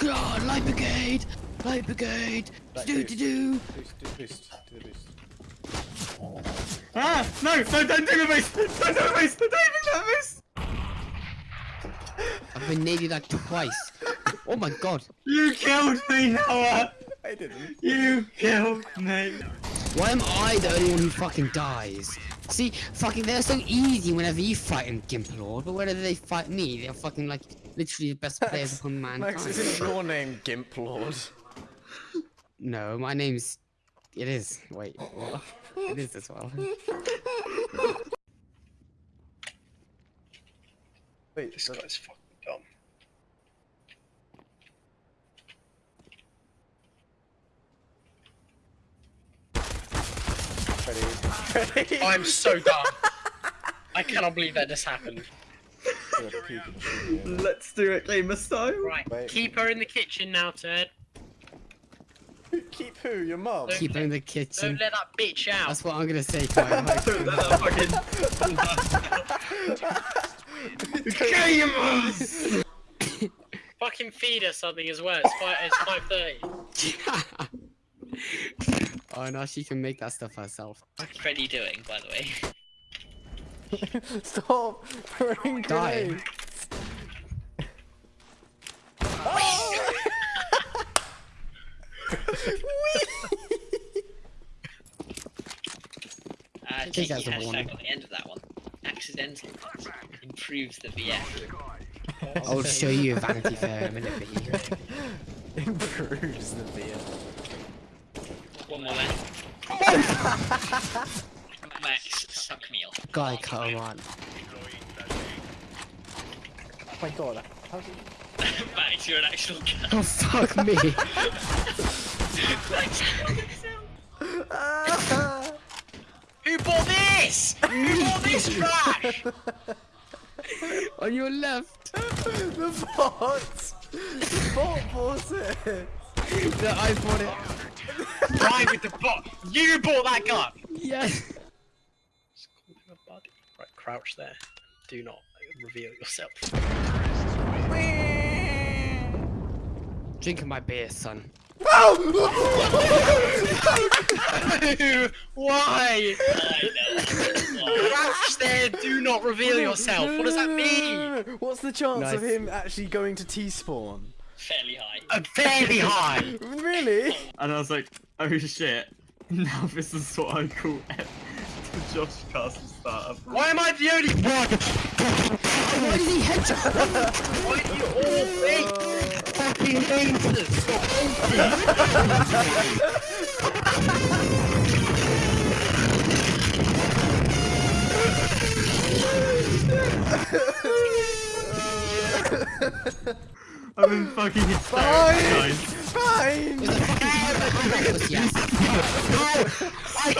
God, light brigade, light brigade, do do do. Boost, do boost, do the boost. Ah! No! No, don't do the boost! Don't do the boost! Don't do the boost! I've been nearly like twice. Oh my God. You killed me, Noah! I didn't. You killed me! Why am I the only one who fucking dies? See, fucking, they're so easy whenever you fight in Gimp Lord, but whenever they fight me, they're fucking like literally the best players upon mankind. Max, isn't your name Gimp Lord? No, my name's. It is. Wait. what? it is as well. Wait, This guy's fucking dumb. Ready? Ready? I'm so dumb. I cannot believe that just happened. Let's do it, Gamer style! Right, Wait. keep her in the kitchen now, Ted. Keep who? Your mum? Keep her in the kitchen. Don't let that bitch out. That's what I'm gonna say to my wife. Don't let that fucking... Gamers! Fucking feed her something as well. It's five. It's five thirty. oh no, she can make that stuff herself. What's Freddy doing, by the way? Stop throwing Die. grenades. Uh, think cheeky that's a hashtag warning. on the end of that one. Accidental improves the VF. I'll show you a Vanity Fair in a minute, B. Improves the beer. One more then. Max, suck me off. Guy, come on. Oh my god. How did Max, you're an actual guy. Oh fuck me. Who bought this? Who bought this trash? On your left. the bot! The bot bought it! No, I bought it. Why with the bot? You bought that gun. Yes. crouch there. Do not reveal yourself. Drinking my beer, son. Why? Crouch there. Do not reveal yourself. What does that mean? What's the chance of him actually going to T-spawn? Fairly high. Uh, fairly high. Really? And I was like, oh shit. Now this is what I call the Josh Castle startup. Why am I the only one? Why did he hit Why do you all think fucking losers? I've been fucking Fine! hysterical, guys. Fine!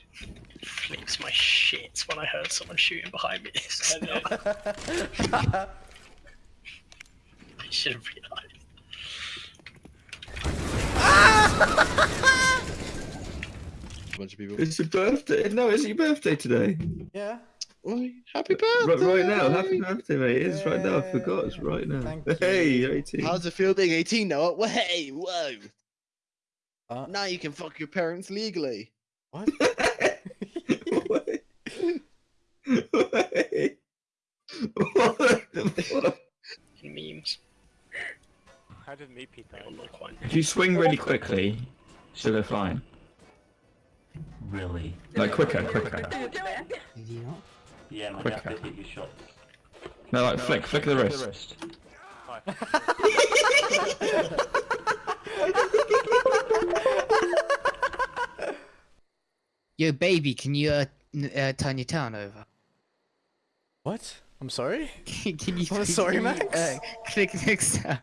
flipped my shit when I heard someone shooting behind me. I should have realised. bunch of people. It's your birthday. No, it's your birthday today. Yeah. Oi, happy birthday! Right, right now. Happy birthday, mate. It is right now. I forgot. It's right now. Thank hey, you. 18. How does it feel being 18 now? Well, hey, whoa! Uh, Now you can fuck your parents legally. what? me Pete die? I'm not quite. If you swing really quickly, she'll go flying. Really? Like quicker, quicker. Did he not? Yeah, my Quicker. dad did hit your shots. No, like flick, flick of the wrist. Yo, baby, can you uh, uh, turn your town over? What? I'm sorry? can you? Oh, sorry, you, Max? Uh, click next time.